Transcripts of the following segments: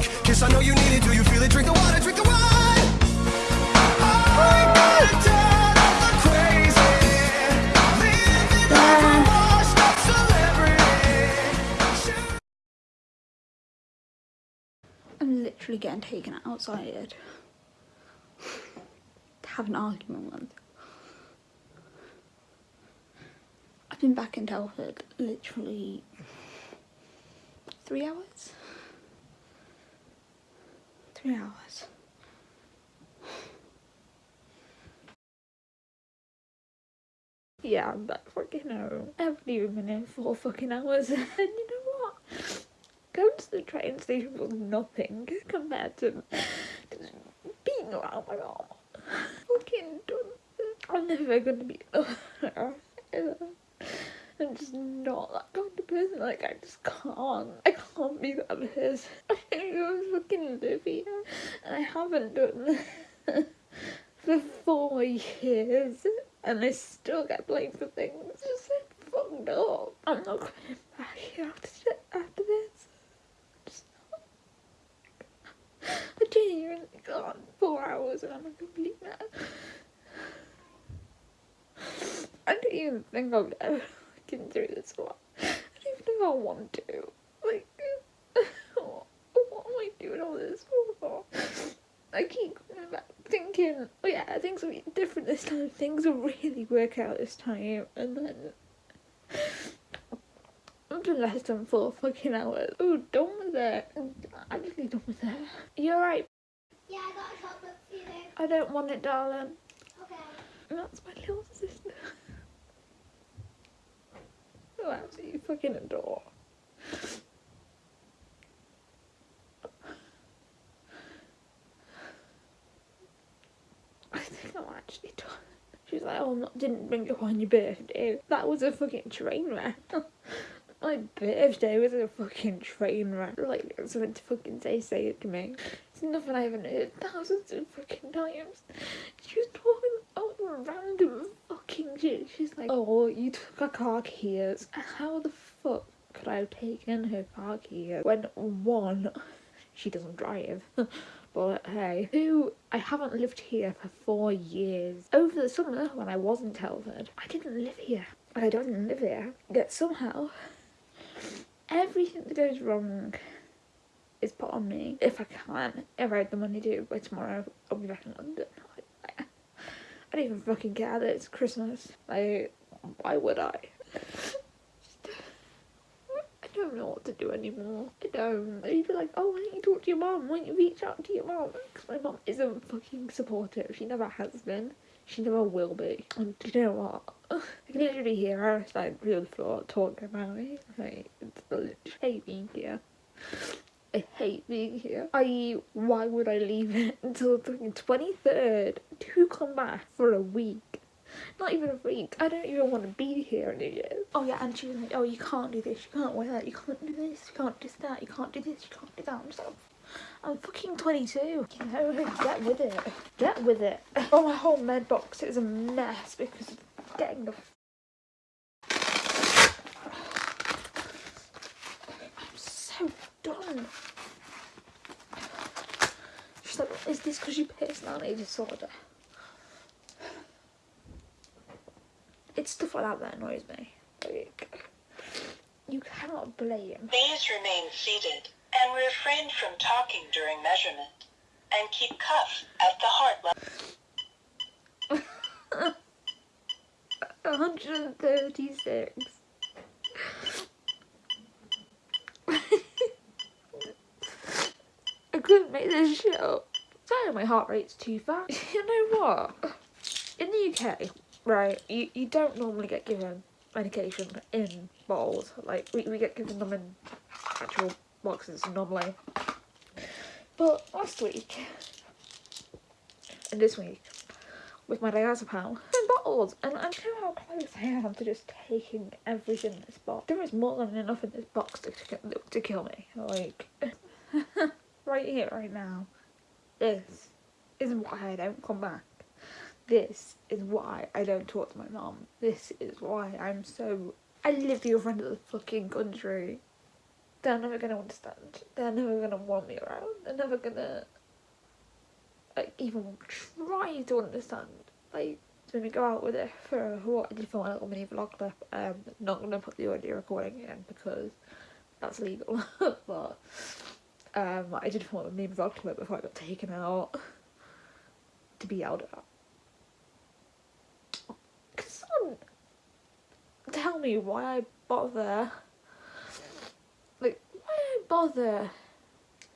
drunk. Kiss, I know you need it. Do you feel it? Drink the water, drink the wine. I'm literally getting taken outside to have an argument with. I've been back in Telford literally three hours. Three hours. Yeah, I'm back fucking home. I haven't even been in four fucking hours. and you know what? Going to the train station was nothing compared to being around my mom. Fucking done. I'm never gonna be. I'm just not that kind of person. Like I just can't. I can't be that person. I don't fucking live and I haven't done this for four years, and I still get blamed for things. Just so fucked up. I'm not coming back here after after this. Just not. I genuinely can't. Four hours and I'm a complete mess. I don't even think I'll ever get through this a lot. I don't even know if I want to. Like, what, am I doing all this for? I keep coming back thinking, oh yeah, things will be different this time. Things will really work out this time. And then. I've been less than four fucking hours. Oh, done with it. I'm actually done with it. You alright? Yeah, I got a chocolate for you. I don't want it, darling. Okay. That's my little sister. Absolutely fucking adore. I think I'm actually done. She's like, oh, not, didn't bring you on your birthday. That was a fucking train wreck. My birthday was a fucking train wreck. Like, someone to fucking say, say it to me. It's nothing I haven't heard thousands of fucking times. She was talking about random She's like, oh, you took her car keys. How the fuck could I have taken her car keys when one, she doesn't drive. But hey, two, I haven't lived here for four years. Over the summer, when I was in Telford, I didn't live here. I don't live here. Yet somehow, everything that goes wrong is put on me. If I can, if I have the money to, by tomorrow, I'll be back in London. I, don't even fucking care that it's Christmas. Like, why would I? I don't know what to do anymore. I don't. You'd be like, oh, why don't you talk to your mom? Why don't you reach out to your mom? Because my mom isn't fucking supportive. She never has been. She never will be. And do you know what? I can literally hear her like through the floor talking about me. Like, it's literally being here. I hate being here. I why would I leave it until the 23rd to come back for a week? Not even a week. I don't even want to be here in New Year's. Oh yeah, and she was like, oh, you can't do this, you can't wear that, you can't do this, you can't do that, you can't do this, you can't do that. I'm just like, I'm fucking 22. You know, get with it. Get with it. Oh, my whole med box is a mess because of getting the. I'm so done. She's like, is this because you personality disorder? It's stuff like that that annoys me. Like, you cannot blame. Please remain seated and refrain from talking during measurement. And keep cuff at the heart level. 136. I couldn't make this shit up. Sorry, my heart rate's too fast. You know what? In the UK, right, you, you don't normally get given medication in bottles. Like, we, we get given them in actual boxes normally. But last week, and this week, with my diazepam in bottles, and I'm know how close I am to just taking everything in this box. There is more than enough in this box to, to, to kill me. Like, right here, right now. This is why I don't come back. This is why I don't talk to my mom. This is why I'm so. I live the other end of the fucking country. they're never gonna understand. They're never gonna want me around. They're never gonna like even try to understand. Like when we go out with it for what I did for my little mini vlog clip, um not gonna put the audio recording in because that's illegal. but um I did for my mini vlog clip before I got taken out to be yelled at. Someone tell me why I bother? Like, why I bother?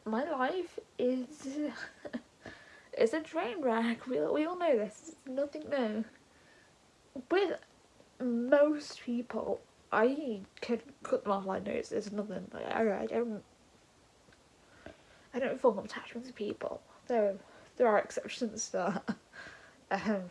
My life is is a train wreck. We we all know this. It's nothing new. With most people, I could cut them off like no, it's, it's nothing. Like, I don't. I don't form attachments to people. There, there are exceptions to that. Um,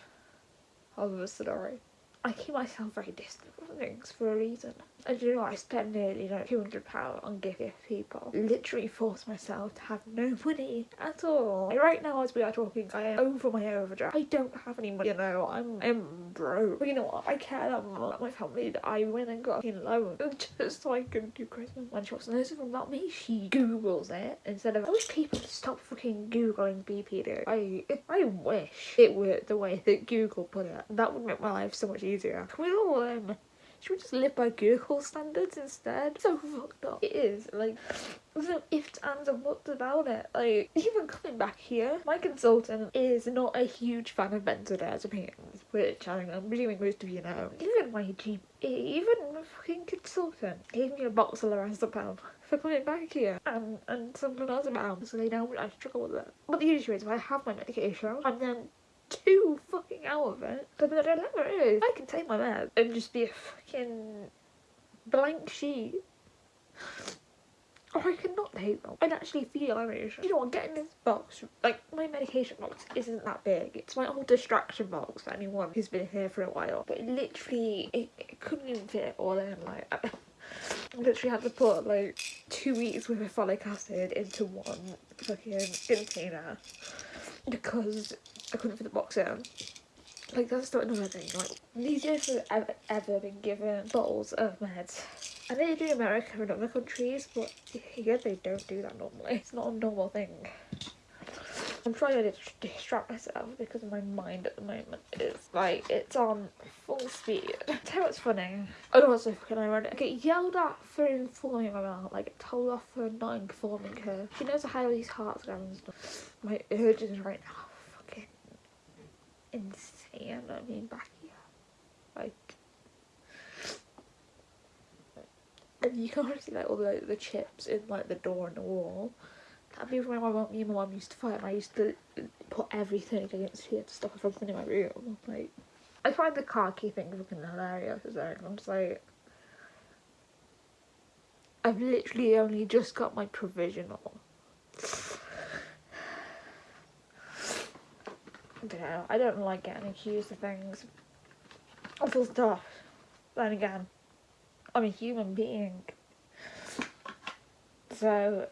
the story. I keep myself very distant from things for a reason. And you know, I spend nearly like £200 on gift people. Literally force myself to have no money at all. Right now, as we are talking, I am over my overdraft. I don't have any money, you know, I'm, I'm broke. But you know what? I care that much my family that I went and got a loan just so I can do Christmas. When she wasn't listening from about me, she Googles it instead of. I wish people stop fucking Googling BPD. I, I wish it were the way that Google put it. That would make my life so much easier. Can we all, um, should we just live by Google standards instead? So fucked up. It is. Like, there's no ifs, ands, and buts about it. Like, even coming back here, my consultant is not a huge fan of benzodiazepines, which I'm presuming most of you know. Even my GP, even my fucking consultant gave me a box of lorazepam for coming back here and, and some clonazepam so they know I struggle with it. But the issue is I have my medication and then too fucking out of it. But the dilemma is, I can take my meds and just be a fucking blank sheet. Or I cannot take them and actually feel emotion. You know what, getting this box, like my medication box isn't that big. It's my old distraction box for anyone who's been here for a while. But it literally, it, it couldn't even fit it all in. Like, I, I literally had to put like two weeks worth of folic acid into one fucking container because I couldn't fit the box in. Like that's not another thing. Like these days have ever, ever been given bottles of meds. I know they do in America and other countries, but here they don't do that normally. It's not a normal thing. I'm trying to distract myself because my mind at the moment is like it's on full speed. Tell you what's funny. Oh, I don't know what's so fucking ironic. I get yelled at for informing my mum, like told off for not informing her. She knows how these hearts go and stuff. My urges right now insane. I mean back here. Like and you can already see like all the the chips in like the door and the wall. That'd be when my mum, me and my mum used to fight and I used to put everything against here to stop her from coming in my room. Like, I find the car key thing fucking hilarious as well. I'm just like, I've literally only just got my provisional. I don't know, I don't like getting accused of things. Awful stuff. Then again, I'm a human being. So,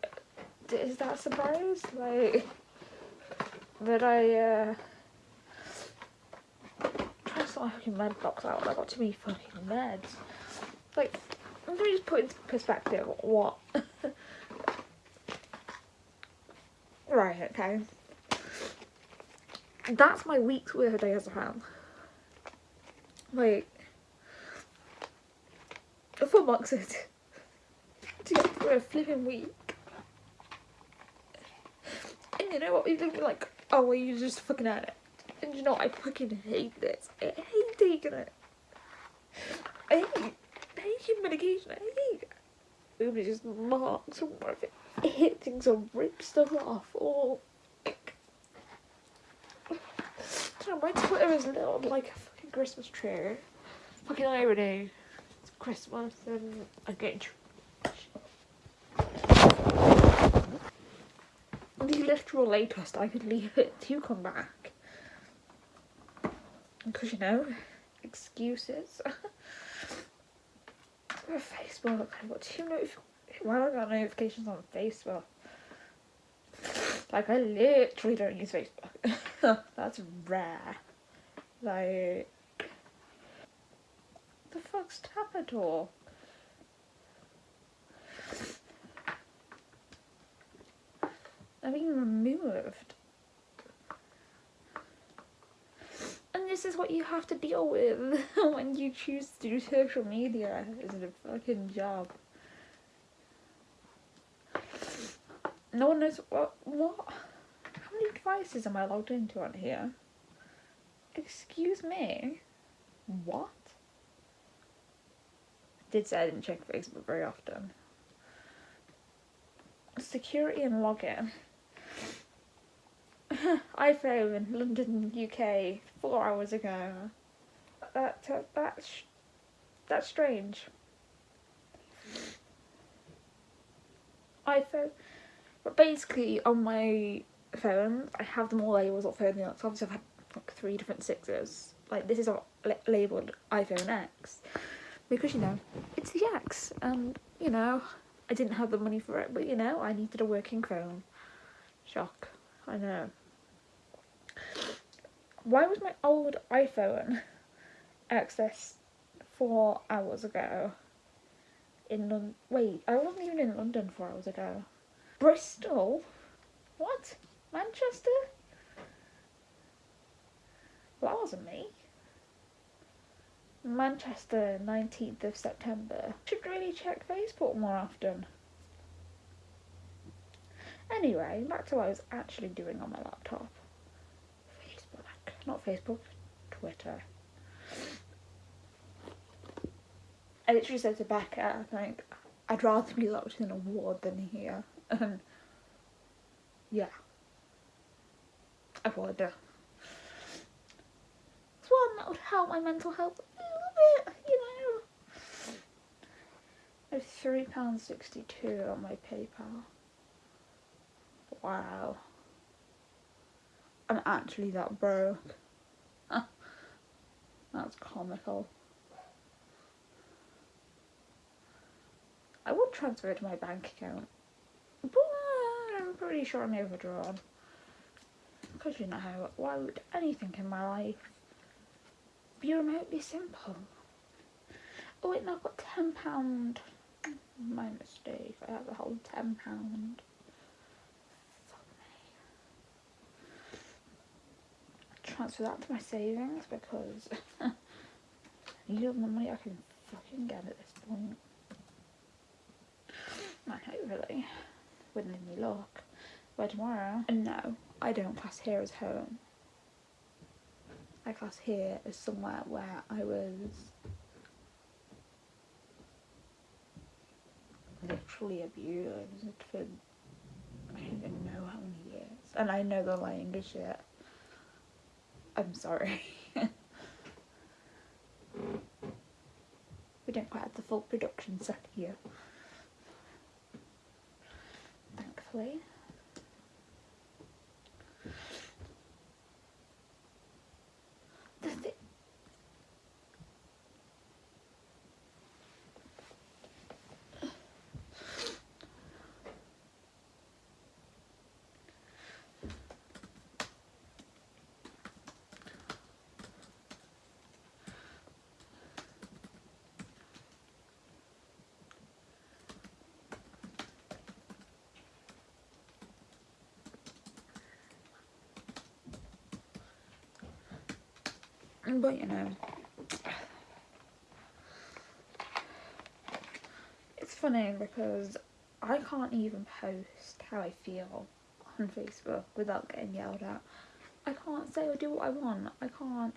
is that a surprise? Like, that I, uh, try to sort my fucking med box out I got too many fucking meds. Like, let me just put into perspective what. right, okay. That's my week's worth of diazepam. Like, four boxes to get through a flipping week. And you know what? People be like, oh, well, you just fucking at it. And you know, I fucking hate this. I hate taking it. I hate taking medication. I hate it. It just marks or if it hit things or rip stuff off or like. My Twitter is little like a fucking Christmas tree. Fucking irony. It's Christmas and I get the literal latest I could leave it to come back. Because, you know, excuses. Facebook, I've got two notifications. Why have I got notifications on Facebook? Like, I literally don't use Facebook. That's rare. Like, the fuck's Tapator? are being removed. And this is what you have to deal with when you choose to do social media. Is a fucking job? No one knows what what many devices am I logged into on here? Excuse me? What? Did say I didn't check Facebook very often. Security and login. iPhone, London, UK, four hours ago. That, that that's that's strange. iPhone, but basically on my phone, I have them all labels of phone. So obviously I've had like three different sixes. Like this is all labeled iPhone X because you know it's the X, and you know I didn't have the money for it, but you know I needed a working phone. Shock, I know. Why was my old iPhone accessed four hours ago? In London. Wait, I wasn't even in London four hours ago. Bristol? What? Manchester? Well, that wasn't me. Manchester, 19th of September. Should really check Facebook more often. Anyway, back to what I was actually doing on my laptop. Facebook. Not Facebook, Twitter. I literally said to Becca, I think, I'd rather be locked in a ward than here. Yeah. I would. It's one that would help my mental health a little bit, you know. I have three pounds sixty two on my PayPal. Wow. I'm actually that broke. That's comical. I would transfer it to my bank account, but I'm pretty sure I'm overdrawn. Because you know how, why would anything in my life be remotely simple? Oh wait, no, I've got ten pound. My mistake. I have a whole ten pound. Transfer that to my savings because I need all the money I can fucking get at this point. Man, hopefully, with any luck, by tomorrow. And no, I don't class here as home. I class here as somewhere where I was literally abused for I don't even know how many years. And I know the lying is shit. I'm sorry. we don't quite have the full production set here. Thankfully. The thi- Mm, but you know, it's funny because I can't even post how I feel on Facebook without getting yelled at. I can't say or do what I want. I can't